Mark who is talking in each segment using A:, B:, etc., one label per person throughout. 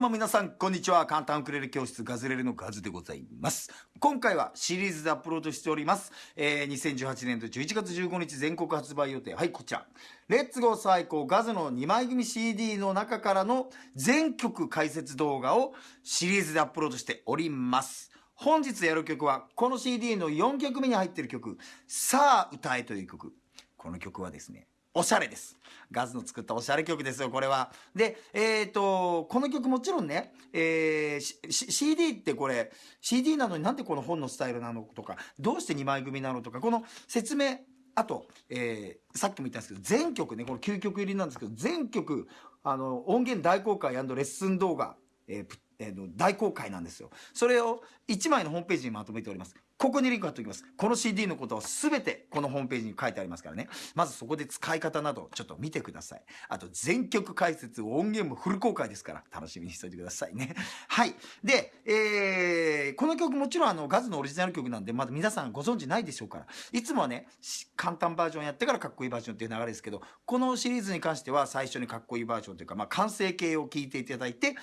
A: も皆さん、こんにちは。簡単ウクレレ教室ガズレレのガズでございます。今回はシリーズでアップロードしております。えー、2018年度11月15日全国発売予定。はい、こちら。レッツゴー最高ガズの2枚組 CD の中からの全曲解説動画をシリーズでアップロードしております。本日やる曲は、この CD の4曲目に入っている曲、さあ歌えという曲。この曲はですね、おしゃれです。ガズの作ったおしゃれ曲ですよ、これは。で、えっ、と、この曲もちろんね、えー CD ってこれ、CD なのになんでこの本のスタイルなのとか、どうして2枚組なのとか、この説明、あと、えーさっきも言ったんですけど、全曲ね、この9曲入りなんですけど、全曲、あの、音源大公開レッスン動画、えーえー大公開なんですよ。それを1枚のホームページにまとめております。ここにリンク貼っておきます。この CD のことを全てこのホームページに書いてありますからね。まずそこで使い方などちょっと見てください。あと全曲解説、音源もフル公開ですから楽しみにしておいてくださいね。はい。で、えーこの曲もちろんあのガズのオリジナル曲なんでまだ皆さんご存知ないでしょうから。いつもはね、簡単バージョンやってからかっこいいバージョンっていう流れですけど、このシリーズに関しては最初にかっこいいバージョンというか、まあ完成形を聞いていただいて、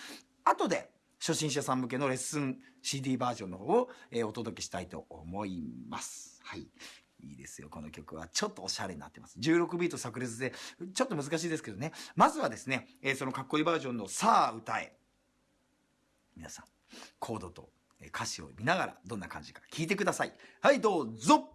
A: 後で初心者さん向けのレッスン CD バージョンの方を、えーお届けしたいと思います。はい。いいですよ。この曲はちょっとおしゃれになってます。16ビート炸裂で、ちょっと難しいですけどね。まずはですね、えーそのかっこいいバージョンのさあ歌え。皆さん、コードと歌詞を見ながらどんな感じか聞いてください。はい、どうぞ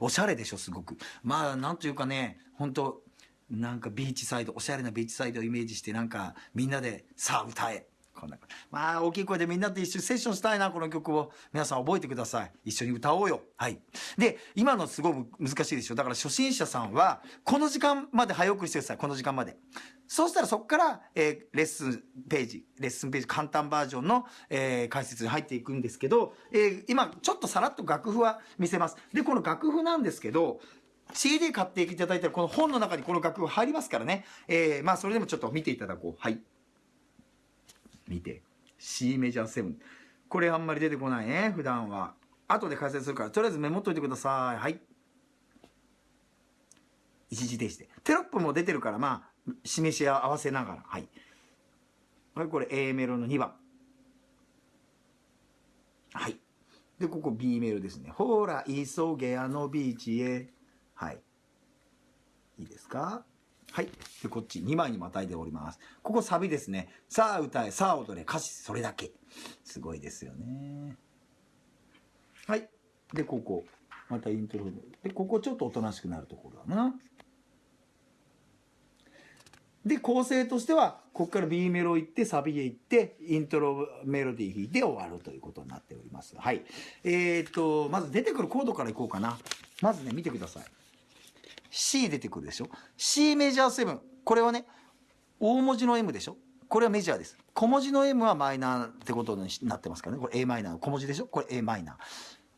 A: おしゃれでしょすごく。まあなんというかね本当なんかビーチサイドおしゃれなビーチサイドをイメージしてなんかみんなでさあ歌え。こんなまあ大きい声でみんなで一緒にセッションしたいなこの曲を。皆さん覚えてください。一緒に歌おうよ。はい。で今のすごい難しいでしょ。だから初心者さんはこの時間まで早送りしてください。この時間まで。そうしたらそこから、えーレッスンページレッスンページ簡単バージョンの、えー解説に入っていくんですけど、えー今ちょっとさらっと楽譜は見せます。でこの楽譜なんですけど CD 買っていただいたらこの本の中にこの楽譜入りますからね、えーまあそれでもちょっと見ていただこう。はい。見て。C メジャー7これあんまり出てこないね普段は。後で解説するから。とりあえずメモっといてください。はい。一時停止で。テロップも出てるからまあ示し合わせながら。はい。はいこれ A メロの2番。はい。でここ B メロですね。ほら急げあのビーチへ。はい。いいですか？はい。で、こっち2枚にまたいでおります。ここサビですね。さあ歌え、さあ踊れ、歌詞それだけ。すごいですよね。はい。で、ここ。またイントロで、でここちょっとおとなしくなるところだな。で、構成としては、ここから B メロ行って、サビへ行って、イントロメロディー弾いて終わるということになっております。はい。えー、っと、まず出てくるコードからいこうかな。まずね、見てください。C 出てくるでしょ？C メジャー7これはね大文字の M でしょ？これはメジャーです。小文字の M はマイナーってことになってますからね。これ a マイナー。小文字でしょ？これ a マイナー。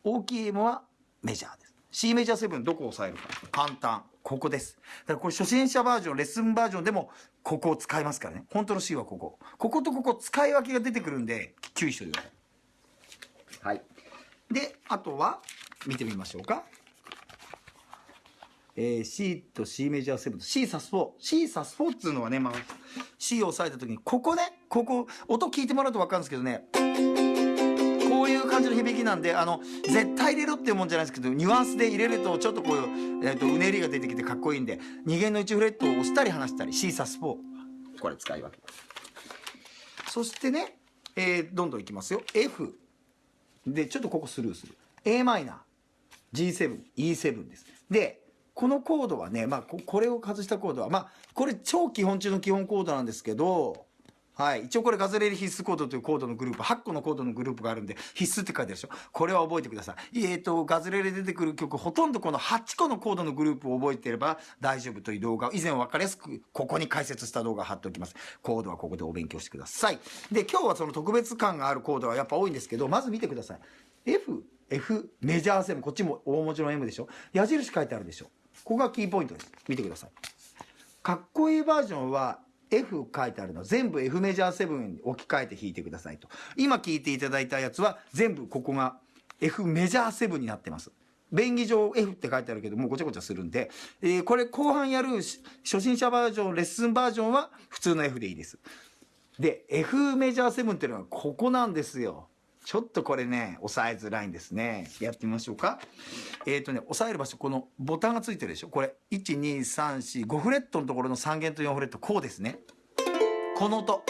A: 大きい M はメジャーです。C メジャー7どこを押さえるか。簡単。ここです。だからこれ初心者バージョンレッスンバージョンでもここを使いますからね。本当の C はここ。こことここ使い分けが出てくるんで注意しておいてください。はい。であとは見てみましょうか。えー、C と C メジャー7と C サス4 C サス4っていうのはね、まあ、C を押さえた時にここねここ音聞いてもらうと分かるんですけどねこういう感じの響きなんであの絶対入れろっていうもんじゃないですけどニュアンスで入れるとちょっとこういう、えー、とうねりが出てきてかっこいいんで2弦の1フレットを押したり離したり C サス4これ使い分けます。そしてね、えーどんどんいきますよ。F でちょっとここスルーする。A マイナー。G7E7 です。でこのコードはね、まあ、これを外したコードは、まあ、これ超基本中の基本コードなんですけど、はい。一応これガズレレ必須コードというコードのグループ、8個のコードのグループがあるんで、必須って書いてあるでしょ。これは覚えてください。えっ、と、ガズレレ出てくる曲、ほとんどこの8個のコードのグループを覚えていれば大丈夫という動画を以前分かりやすく、ここに解説した動画を貼っておきます。コードはここでお勉強してください。で、今日はその特別感があるコードはやっぱ多いんですけど、まず見てください。F、F、メジャー7、こっちも大文字の M でしょ。矢印書いてあるでしょ。ここがキーポイントです。見てください。かっこいいバージョンは F 書いてあるの全部 F メジャー7に置き換えて弾いてくださいと。今聞いていただいたやつは全部ここが F メジャー7になってます。便宜上 F って書いてあるけどもうごちゃごちゃするんで、えーこれ後半やる初心者バージョンレッスンバージョンは普通の F でいいです。で F メジャー7っていうのはここなんですよ。ちょっとこれね、押さえづらいんですね。やってみましょうか。えっ、とね、押さえる場所、このボタンがついてるでしょ。これ、1、2、3、4、5フレットのところの3弦と4フレット、こうですね。この音。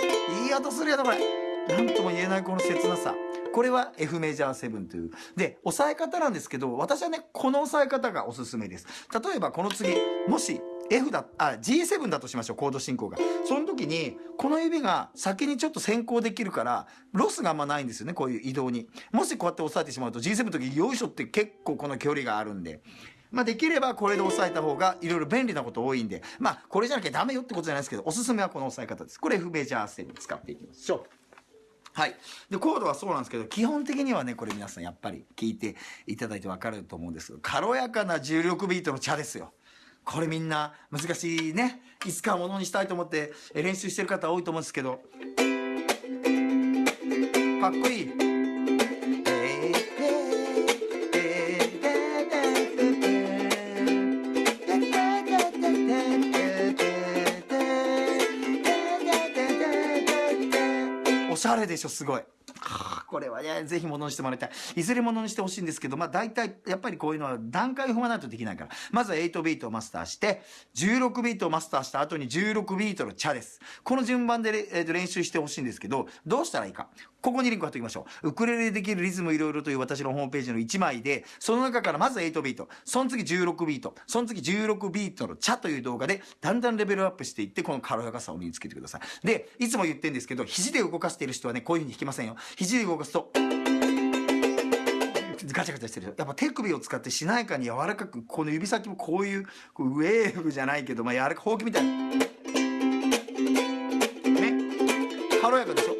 A: いい音するやろ、これ。なんとも言えないこの切なさ。これは F メジャー7という。で、押さえ方なんですけど、私はね、この押さえ方がおすすめです。例えばこの次、もし F だ、あ、G7 だとしましょう、コード進行が。その時に、この指が先にちょっと先行できるから、ロスがあんまないんですよね、こういう移動に。もしこうやって押さえてしまうと、G7 の時、よいしょって結構この距離があるんで。まあ、できればこれで押さえた方がいろいろ便利なこと多いんで、まあ、これじゃなきゃダメよってことじゃないですけど、おすすめはこの押さえ方です。これ F メジャー7使っていきましょう。はい。で、コードはそうなんですけど、基本的にはね、これ皆さんやっぱり聞いていただいてわかると思うんですけど、軽やかな重力ビートの茶ですよ。これみんな難しいね。いつかものにしたいと思って練習してる方多いと思うんですけど、かっこいい。おしゃれでしょ、すごい。これはね、ぜひものにしてもらいたい。いずれものにしてほしいんですけど、まあ大体、やっぱりこういうのは段階を踏まないとできないから。まずは8ビートをマスターして、16ビートをマスターした後に16ビートのチャです。この順番で、えー練習してほしいんですけど、どうしたらいいか。ここにリンク貼っておきましょう。ウクレレでできるリズムいろいろという私のホームページの1枚で、その中からまず8ビート、その次16ビート、その次16ビートのチャという動画で、だんだんレベルアップしていって、この軽やかさを身につけてください。で、いつも言ってるんですけど、肘で動かしている人はね、こういう風に弾きませんよ。肘で動かすと、ガチャガチャしてるやっぱ手首を使ってしなやかに柔らかくこの指先もこういうこうウェーブじゃないけど、まあ、柔らかほうきみたいな。ね。軽やかでしょ。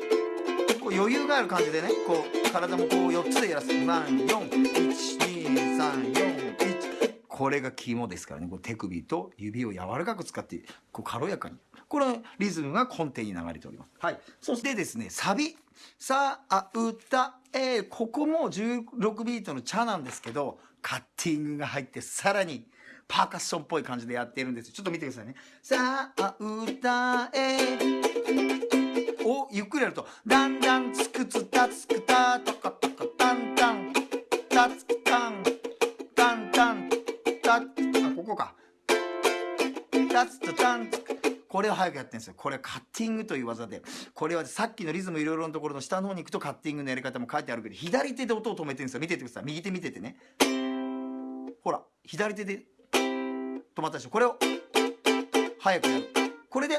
A: こう余裕がある感じでねこう体もこう4つでやらす。3412341これが肝ですからね。こう手首と指を柔らかく使ってこう軽やかに。これリズムが根底に流れております。はい。そしてですねサビ。さあ歌。えここも16ビートのチャなんですけどカッティングが入ってさらにパーカッションっぽい感じでやっているんです。ちょっと見てくださいね。さあ歌。えをゆっくりやるとだんだんつくつたつくたとかとかだんだんたつくたんだんだんたあここか。たつとたんつく。これを早くやってるんですよ。これはカッティングという技で、これはさっきのリズムいろいろのところの下の方に行くとカッティングのやり方も書いてあるけど、左手で音を止めてるんですよ。見ててください。右手見ててね。ほら、左手で止まったでしょ。これを早くやる。これで、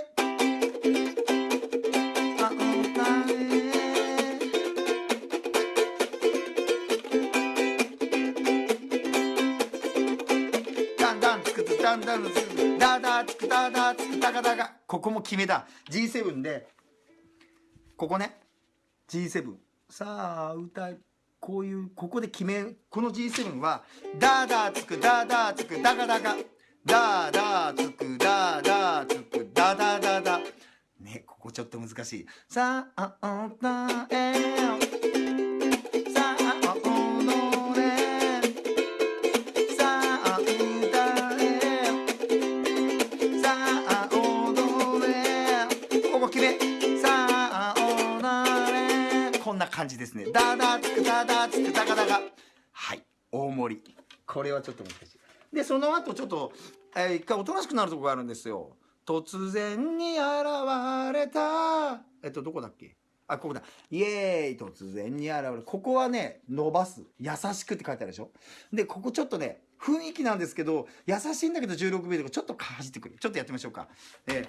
A: だんだんつくだんだんつくダダつくダダつくダガダガここも決めだ G7 でここね G7 さあ歌いこういうここで決めこの G7 はダダつくダダつくダガダガダダつくダダつくダダダダねここちょっと難しいさあ歌え感じですね。ダダつくダダつくダガダガ。はい。大盛り。これはちょっと難しい。で、その後ちょっと、えー、一回おとなしくなるとこがあるんですよ。突然に現れた。えっと、どこだっけ？あ、ここだ。イエーイ突然に現れる。ここはね、伸ばす。優しくって書いてあるでしょ？で、ここちょっとね、雰囲気なんですけど、優しいんだけど16秒とかちょっとかじってくる。ちょっとやってみましょうか。え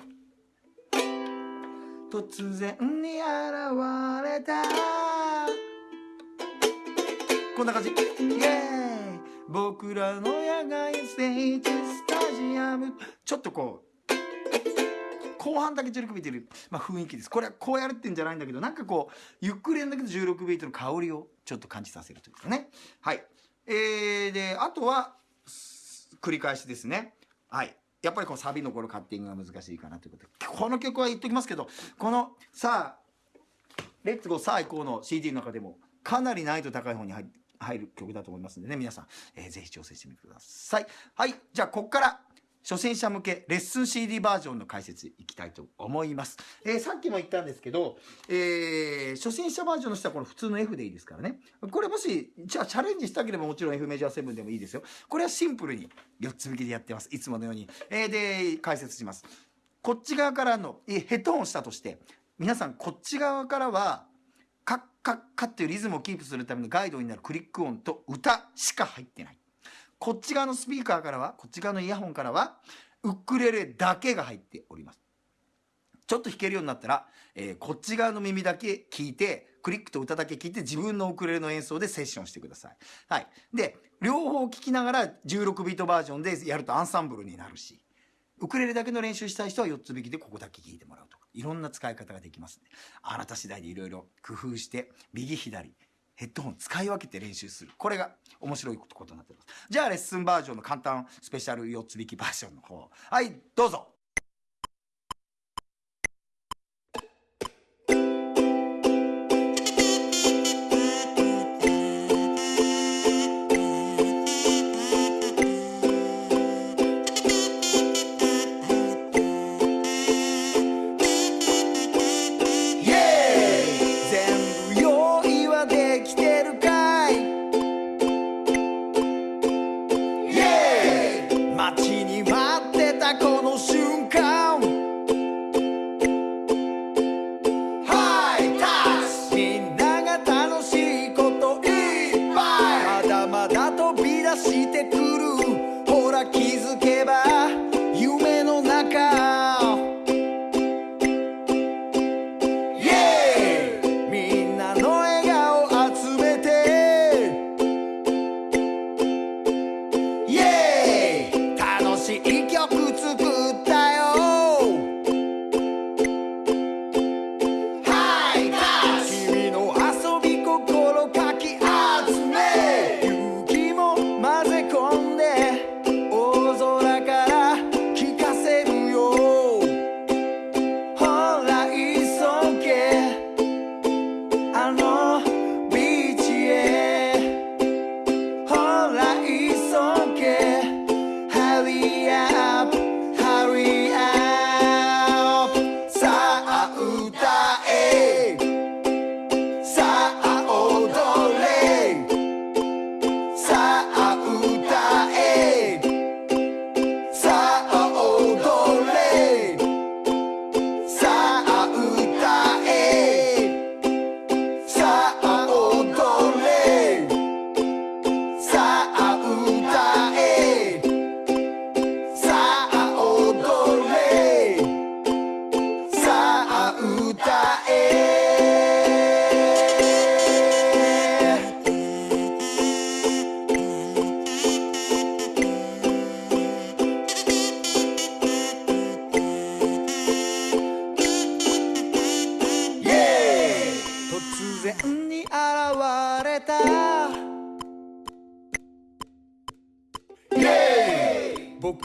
A: ー、突然に現れた。こんな感じ。イエーイ。僕らの野外ステージスタジアム。ちょっとこう後半だけ16ビートいる、まあ、雰囲気です。これはこうやるってんじゃないんだけどなんかこうゆっくりやんだけど16ビートの香りをちょっと感じさせるというかね。はい。えー、であとは繰り返しですね。はい。やっぱりこうサビのこのカッティングが難しいかなということ。でこの曲は言っときますけどこのさあレッツゴーさあ行こうの CD の中でもかなり難易度高い方に入って入る曲だと思いますんでね、皆さん、えー、ぜひ挑戦してみてください。はい。じゃあ、ここから、初心者向けレッスン CD バージョンの解説いきたいと思います。えー、さっきも言ったんですけど、えー、初心者バージョンの人はこの普通の F でいいですからね。これもし、じゃあチャレンジしたければもちろん F メジャー7でもいいですよ。これはシンプルに4つ引きでやってます。いつものように。えー、で、解説します。こっち側からの、えヘッドホンしたとして、皆さんこっち側からはカッカっていうリズムをキープするためのガイドになるクリック音と歌しか入ってない。こっち側のスピーカーからは、こっち側のイヤホンからは、ウクレレだけが入っております。ちょっと弾けるようになったら、えー、こっち側の耳だけ聞いて、クリックと歌だけ聞いて自分のウクレレの演奏でセッションしてください。はい。で、両方聴きながら16ビートバージョンでやるとアンサンブルになるし、ウクレレだけの練習したい人は4つ引きでここだけ聴いてもらうと、いろんな使い方ができますね。あなた次第でいろいろ工夫して、右左、ヘッドホン使い分けて練習する。これが面白いことになってます。じゃあレッスンバージョンの簡単スペシャル4つ引きバージョンの方。はい、どうぞ。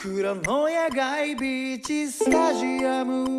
A: 僕らの野外ビーチスタジアム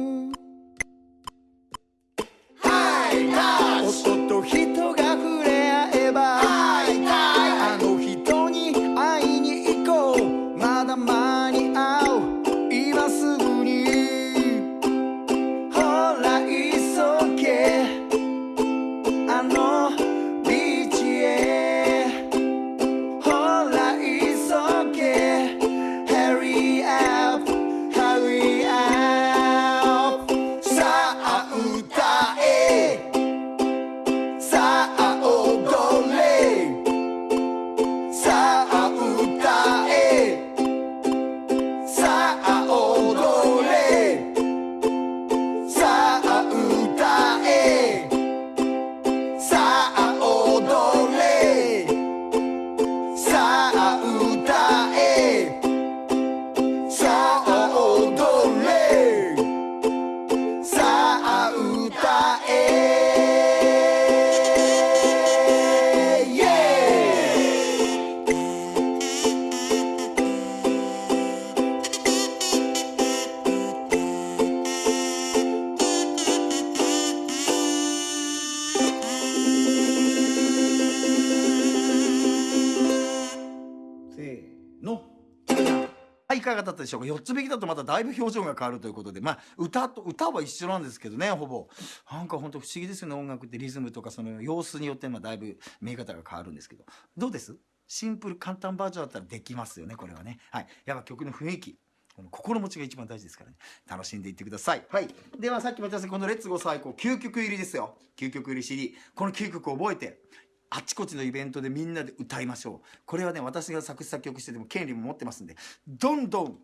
A: 4つ引きだとまただいぶ表情が変わるということで、まあ、歌と、歌は一緒なんですけどね、ほぼ。なんか本当不思議ですよね、音楽ってリズムとかその様子によってまあだいぶ見え方が変わるんですけど。どうです？シンプル簡単バージョンだったらできますよね、これはね。はい。やっぱ曲の雰囲気。この心持ちが一番大事ですからね。楽しんでいってください。はい。ではさっきも言ったんですこのレッツゴー最高9曲入りですよ。9曲入り CD。この9曲覚えて、あちこちのイベントでみんなで歌いましょう。これはね、私が作詞作曲してても権利も持ってますんで、どんどん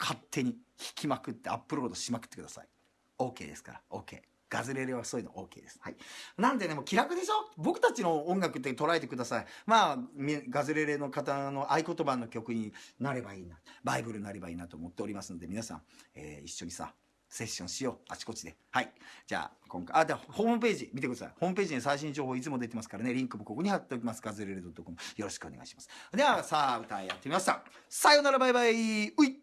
A: 勝手に弾きまくってアップロードしまくってください。OK ですから、OK。ガズレレはそういうの OK です。はい。なんでね、もう気楽でしょ？僕たちの音楽って捉えてください。まあ、ガズレレの方の合言葉の曲になればいいな。バイブルになればいいなと思っておりますので、皆さん、えー一緒にさ、セッションしよう。あちこちで。はい。じゃあ、今回、あ、では、ホームページ見てください。ホームページに最新情報いつも出てますからね。リンクもここに貼っておきます。ガズレレ .com。よろしくお願いします。では、さあ、歌やってみました。さよなら、バイバイ。うい